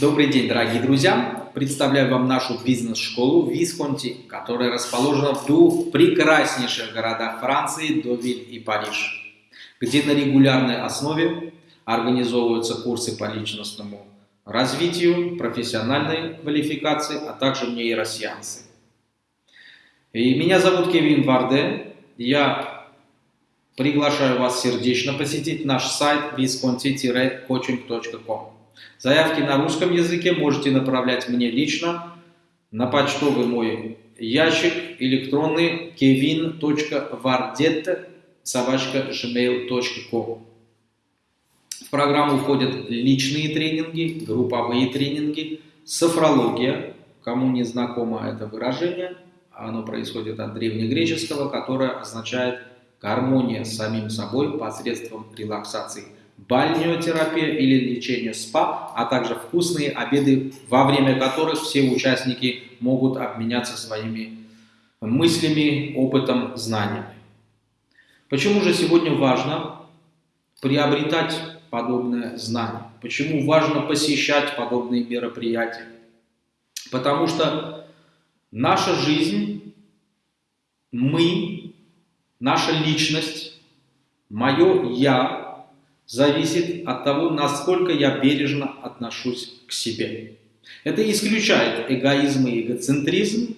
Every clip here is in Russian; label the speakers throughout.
Speaker 1: Добрый день, дорогие друзья! Представляю вам нашу бизнес-школу Висконти, которая расположена в двух прекраснейших городах Франции, Довиль и Париж, где на регулярной основе организовываются курсы по личностному развитию, профессиональной квалификации, а также нейросеансы. И меня зовут Кевин Варде, я приглашаю вас сердечно посетить наш сайт visconti-coaching.com. Заявки на русском языке можете направлять мне лично на почтовый мой ящик электронный kevin.vardet собачка gmail.com В программу входят личные тренинги, групповые тренинги, софрология, кому не знакомо это выражение, оно происходит от древнегреческого, которое означает гармония с самим собой посредством релаксации – бальнеотерапия или лечение СПА, а также вкусные обеды, во время которых все участники могут обменяться своими мыслями, опытом, знаниями. Почему же сегодня важно приобретать подобное знание? Почему важно посещать подобные мероприятия? Потому что наша жизнь, мы, наша личность, мое «я» зависит от того, насколько я бережно отношусь к себе. Это исключает эгоизм и эгоцентризм.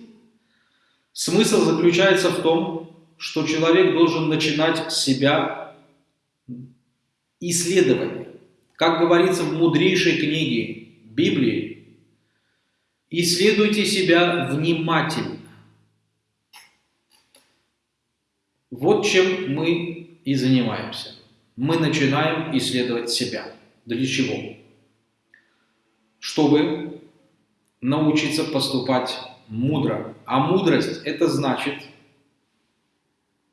Speaker 1: Смысл заключается в том, что человек должен начинать себя исследование. Как говорится в мудрейшей книге Библии, исследуйте себя внимательно. Вот чем мы и занимаемся мы начинаем исследовать себя. Для чего? Чтобы научиться поступать мудро. А мудрость это значит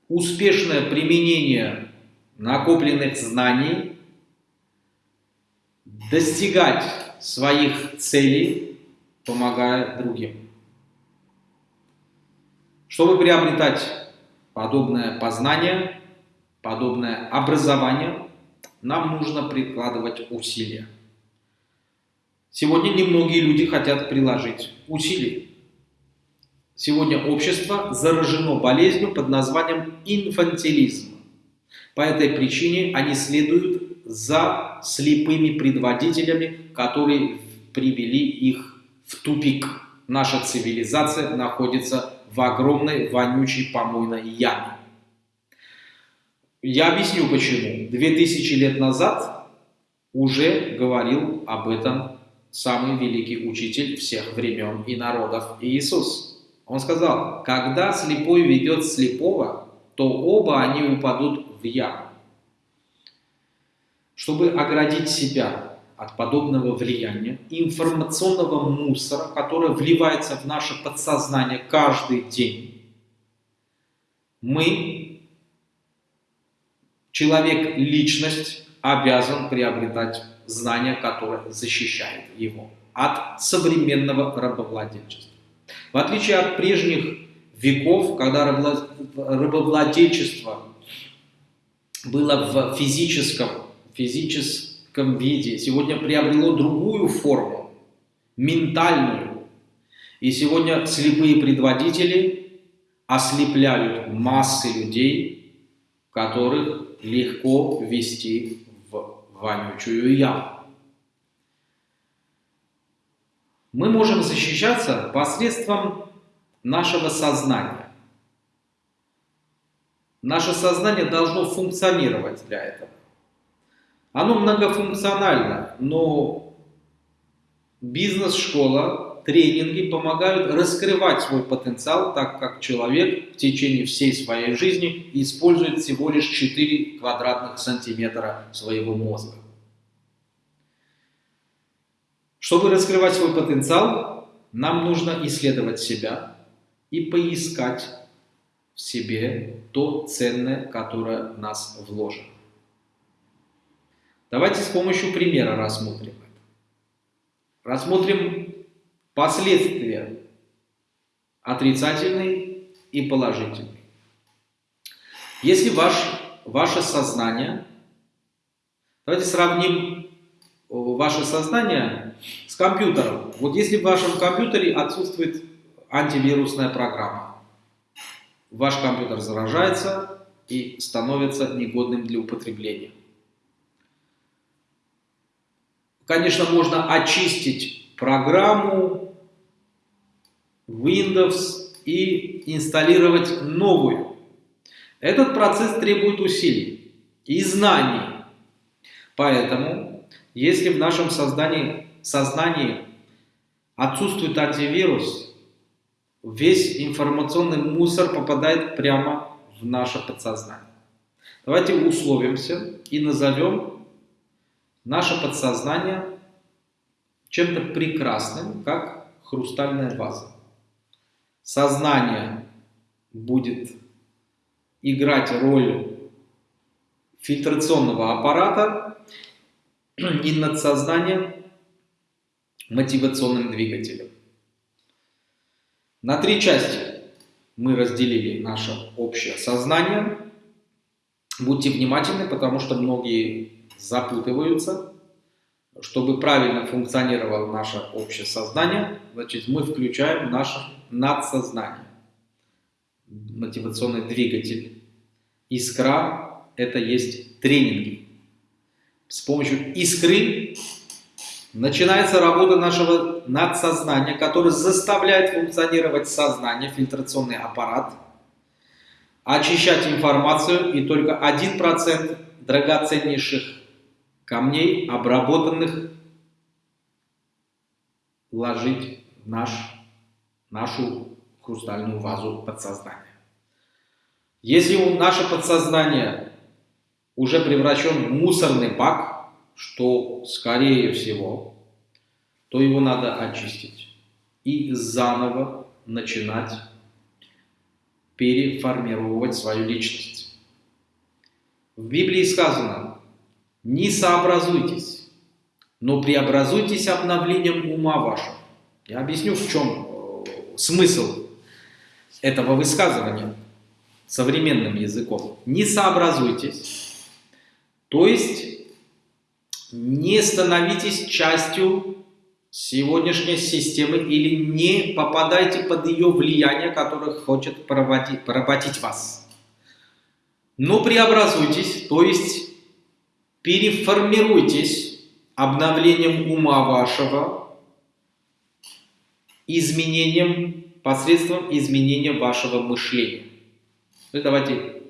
Speaker 1: успешное применение накопленных знаний, достигать своих целей, помогая другим. Чтобы приобретать подобное познание, подобное образование, нам нужно прикладывать усилия. Сегодня немногие люди хотят приложить усилия. Сегодня общество заражено болезнью под названием инфантилизм. По этой причине они следуют за слепыми предводителями, которые привели их в тупик. Наша цивилизация находится в огромной вонючей помойной яме. Я объясню почему. Две тысячи лет назад уже говорил об этом самый великий учитель всех времен и народов Иисус. Он сказал, когда слепой ведет слепого, то оба они упадут в яму. Чтобы оградить себя от подобного влияния, информационного мусора, который вливается в наше подсознание каждый день, мы Человек, личность, обязан приобретать знания, которые защищают его от современного рабовладельчества. В отличие от прежних веков, когда рабовладельчество было в физическом, физическом виде, сегодня приобрело другую форму, ментальную. И сегодня слепые предводители ослепляют массы людей, которых легко ввести в вонючую яму. Мы можем защищаться посредством нашего сознания. Наше сознание должно функционировать для этого. Оно многофункционально, но бизнес-школа тренинги помогают раскрывать свой потенциал, так как человек в течение всей своей жизни использует всего лишь 4 квадратных сантиметра своего мозга. Чтобы раскрывать свой потенциал, нам нужно исследовать себя и поискать в себе то ценное, которое в нас вложено. Давайте с помощью примера рассмотрим это. Рассмотрим Последствия отрицательные и положительные. Если ваш, ваше сознание, давайте сравним ваше сознание с компьютером. Вот если в вашем компьютере отсутствует антивирусная программа, ваш компьютер заражается и становится негодным для употребления. Конечно, можно очистить программу Windows и инсталлировать новую. Этот процесс требует усилий и знаний. Поэтому, если в нашем создании, сознании отсутствует антивирус, весь информационный мусор попадает прямо в наше подсознание. Давайте условимся и назовем наше подсознание чем-то прекрасным, как хрустальная ваза. Сознание будет играть роль фильтрационного аппарата и надсознание мотивационным двигателем. На три части мы разделили наше общее сознание. Будьте внимательны, потому что многие запутываются. Чтобы правильно функционировало наше общее сознание, значит, мы включаем наше надсознание, мотивационный двигатель. Искра – это есть тренинги. С помощью искры начинается работа нашего надсознания, который заставляет функционировать сознание, фильтрационный аппарат, очищать информацию, и только 1% драгоценнейших камней, обработанных, ложить в наш, нашу хрустальную вазу подсознания. Если наше подсознание уже превращен в мусорный бак, что, скорее всего, то его надо очистить и заново начинать переформировать свою личность. В Библии сказано, не сообразуйтесь, но преобразуйтесь обновлением ума вашего. Я объясню, в чем э, смысл этого высказывания современным языком. Не сообразуйтесь, то есть не становитесь частью сегодняшней системы или не попадайте под ее влияние, которое хочет поработить, поработить вас. Но преобразуйтесь, то есть переформируйтесь обновлением ума вашего, изменением, посредством изменения вашего мышления. Ну, давайте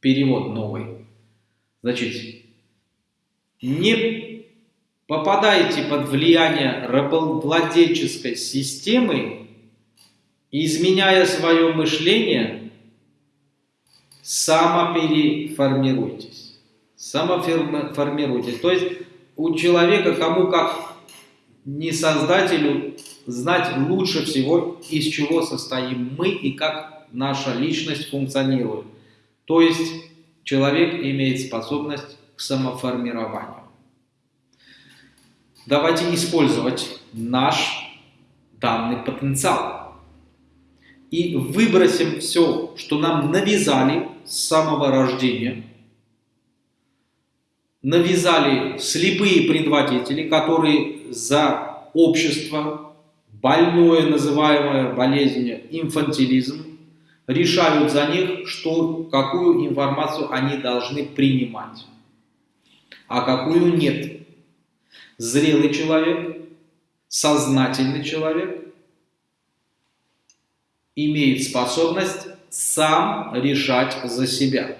Speaker 1: перевод новый. Значит, не попадаете под влияние рабовладельческой системы, изменяя свое мышление, самопереформируйтесь. Самоформируйтесь. То есть у человека, кому как не создателю, знать лучше всего, из чего состоим мы и как наша личность функционирует. То есть человек имеет способность к самоформированию. Давайте использовать наш данный потенциал и выбросим все, что нам навязали с самого рождения, навязали слепые предводители, которые за общество, больное, называемое болезнью инфантилизм, решают за них, что, какую информацию они должны принимать а какую нет. Зрелый человек, сознательный человек имеет способность сам решать за себя.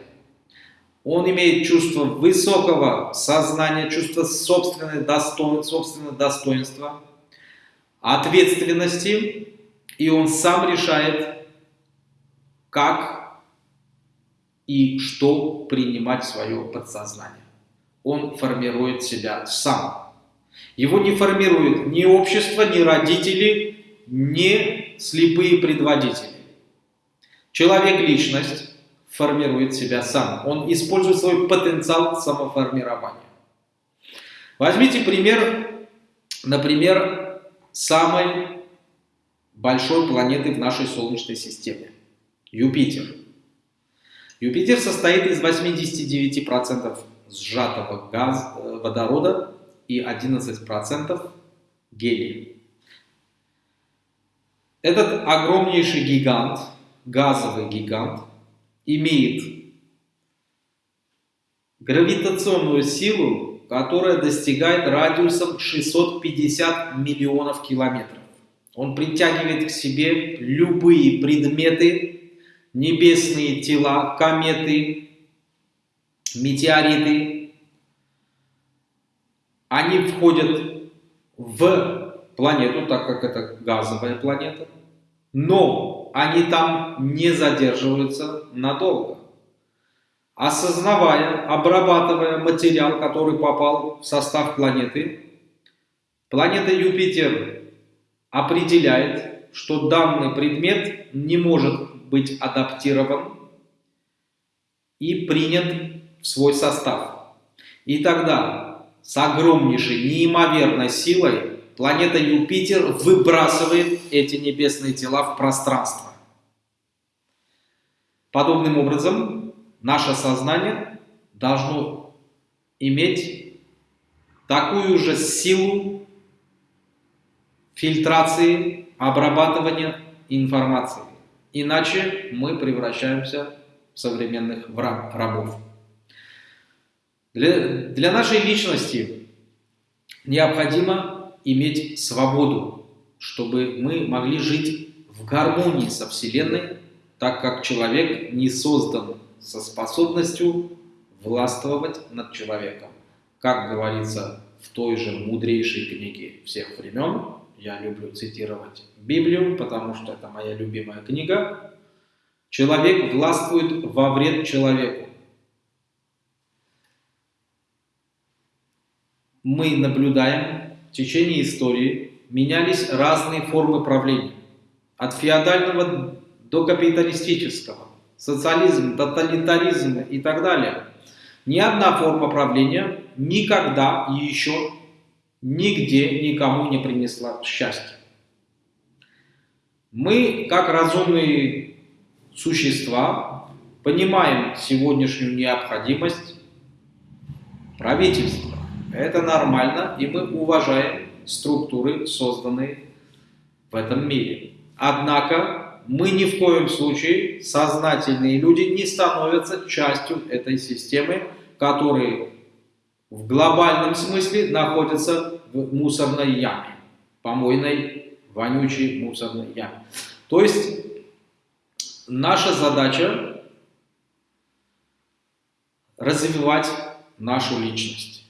Speaker 1: Он имеет чувство высокого сознания, чувство собственного достоинства, собственного достоинства, ответственности, и он сам решает, как и что принимать в свое подсознание он формирует себя сам. Его не формирует ни общество, ни родители, ни слепые предводители. Человек-личность формирует себя сам. Он использует свой потенциал самоформирования. Возьмите пример, например, самой большой планеты в нашей Солнечной системе – Юпитер. Юпитер состоит из 89% сжатого газ, э, водорода и 11% гелия. Этот огромнейший гигант, газовый гигант, имеет гравитационную силу, которая достигает радиусом 650 миллионов километров. Он притягивает к себе любые предметы, небесные тела, кометы, метеориты. Они входят в планету, так как это газовая планета, но они там не задерживаются надолго. Осознавая, обрабатывая материал, который попал в состав планеты, планета Юпитер определяет, что данный предмет не может быть адаптирован и принят в свой состав. И тогда с огромнейшей, неимоверной силой планета Юпитер выбрасывает эти небесные тела в пространство. Подобным образом, наше сознание должно иметь такую же силу фильтрации, обрабатывания информации. Иначе мы превращаемся в современных рабов. Для, для нашей личности необходимо иметь свободу, чтобы мы могли жить в гармонии со Вселенной, так как человек не создан со способностью властвовать над человеком. Как говорится в той же мудрейшей книге всех времен, я люблю цитировать Библию, потому что это моя любимая книга, человек властвует во вред человеку. Мы наблюдаем в течение истории менялись разные формы правления. От феодального до капиталистического, социализм, тоталитаризм и так далее. Ни одна форма правления никогда еще нигде никому не принесла счастья. Мы, как разумные существа, понимаем сегодняшнюю необходимость правительства это нормально, и мы уважаем структуры, созданные в этом мире. Однако мы ни в коем случае, сознательные люди, не становятся частью этой системы, которые в глобальном смысле находятся в мусорной яме, помойной, вонючей мусорной яме. То есть наша задача развивать нашу личность.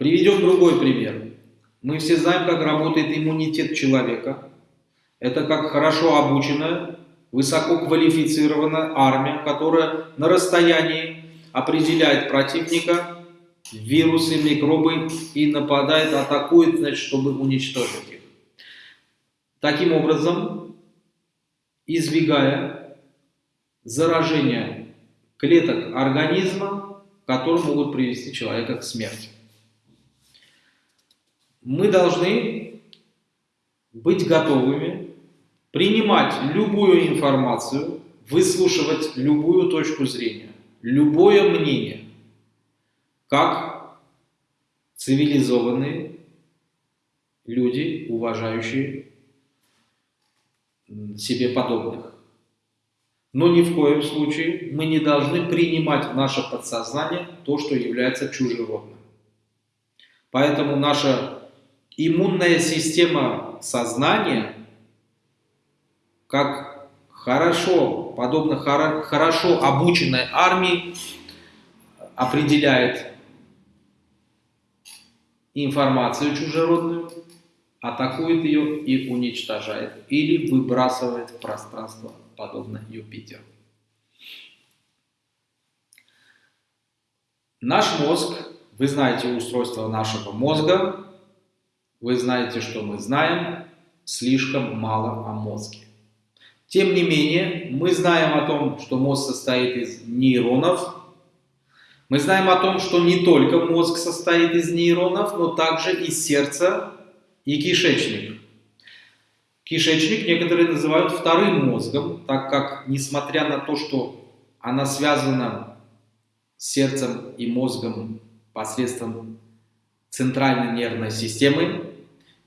Speaker 1: Приведем другой пример. Мы все знаем, как работает иммунитет человека. Это как хорошо обученная, высоко квалифицированная армия, которая на расстоянии определяет противника, вирусы, микробы и нападает, атакует, значит, чтобы уничтожить их. Таким образом, избегая заражения клеток организма, которые могут привести человека к смерти мы должны быть готовыми принимать любую информацию, выслушивать любую точку зрения, любое мнение, как цивилизованные люди, уважающие себе подобных. Но ни в коем случае мы не должны принимать в наше подсознание то, что является чужеродным. Поэтому наша иммунная система сознания, как хорошо, подобно хорошо обученной армии, определяет информацию чужеродную, атакует ее и уничтожает, или выбрасывает в пространство, подобно Юпитеру. Наш мозг, вы знаете устройство нашего мозга, вы знаете, что мы знаем слишком мало о мозге. Тем не менее, мы знаем о том, что мозг состоит из нейронов. Мы знаем о том, что не только мозг состоит из нейронов, но также и сердце и кишечник. Кишечник некоторые называют вторым мозгом, так как, несмотря на то, что она связана с сердцем и мозгом посредством центральной нервной системы,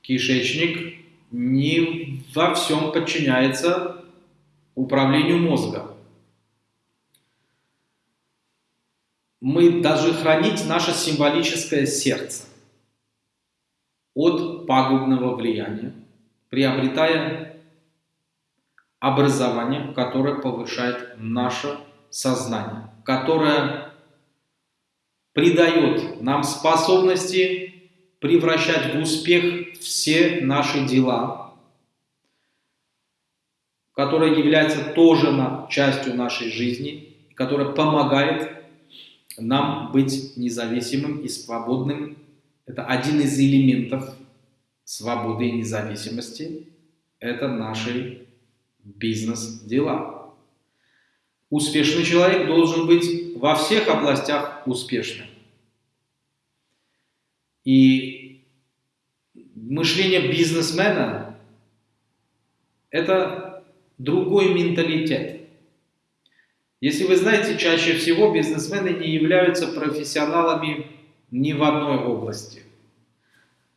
Speaker 1: кишечник не во всем подчиняется управлению мозга. Мы должны хранить наше символическое сердце от пагубного влияния, приобретая образование, которое повышает наше сознание, которое придает нам способности превращать в успех все наши дела, которое является тоже частью нашей жизни, которое помогает нам быть независимым и свободным. Это один из элементов свободы и независимости. Это наши бизнес-дела. Успешный человек должен быть во всех областях успешным. И мышление бизнесмена – это другой менталитет. Если вы знаете, чаще всего бизнесмены не являются профессионалами ни в одной области.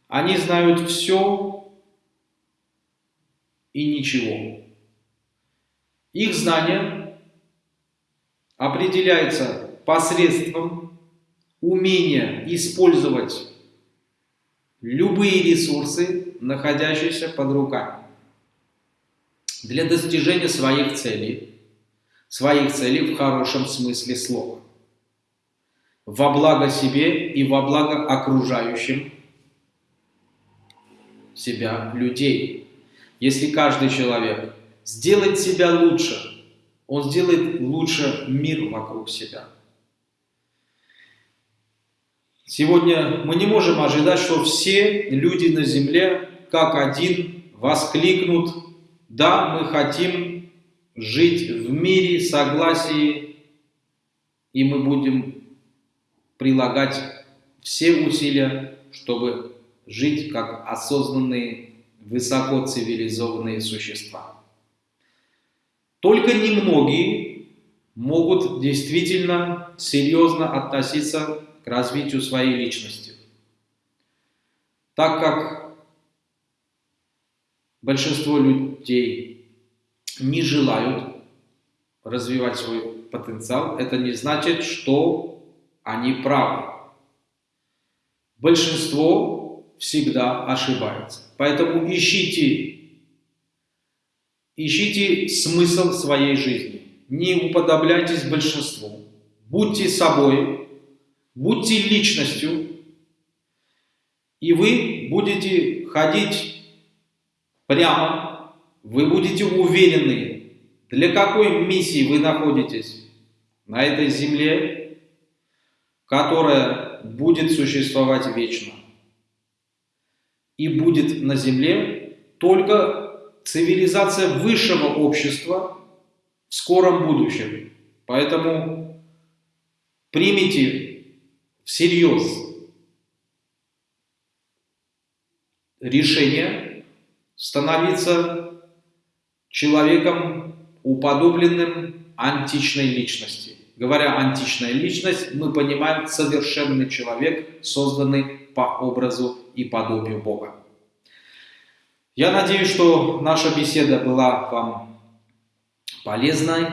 Speaker 1: Они знают все и ничего. Их знание определяется посредством умения использовать любые ресурсы, находящиеся под руками, для достижения своих целей, своих целей в хорошем смысле слова, во благо себе и во благо окружающим себя людей. Если каждый человек сделает себя лучше, он сделает лучше мир вокруг себя. Сегодня мы не можем ожидать, что все люди на земле как один воскликнут «Да, мы хотим жить в мире, согласии, и мы будем прилагать все усилия, чтобы жить как осознанные, высоко цивилизованные существа. Только немногие могут действительно серьезно относиться к развитию своей личности, так как большинство людей не желают развивать свой потенциал, это не значит, что они правы. Большинство всегда ошибается. Поэтому ищите, ищите смысл своей жизни. Не уподобляйтесь большинству. Будьте собой, будьте личностью, и вы будете ходить прямо, вы будете уверены, для какой миссии вы находитесь на этой земле, которая будет существовать вечно и будет на Земле только цивилизация высшего общества в скором будущем. Поэтому примите всерьез решение становиться человеком, уподобленным античной личности. Говоря античная личность, мы понимаем совершенный человек, созданный по образу и подобию Бога. Я надеюсь, что наша беседа была вам полезной.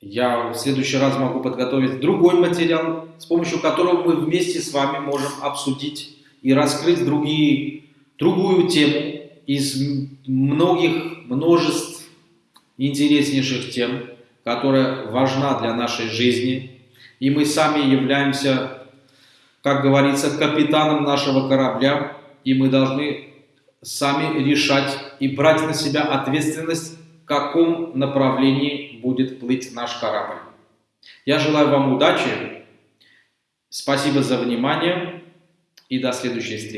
Speaker 1: Я в следующий раз могу подготовить другой материал, с помощью которого мы вместе с вами можем обсудить и раскрыть другие, другую тему из многих, множеств интереснейших тем, которая важна для нашей жизни. И мы сами являемся как говорится, капитаном нашего корабля, и мы должны сами решать и брать на себя ответственность, в каком направлении будет плыть наш корабль. Я желаю вам удачи, спасибо за внимание и до следующей встречи.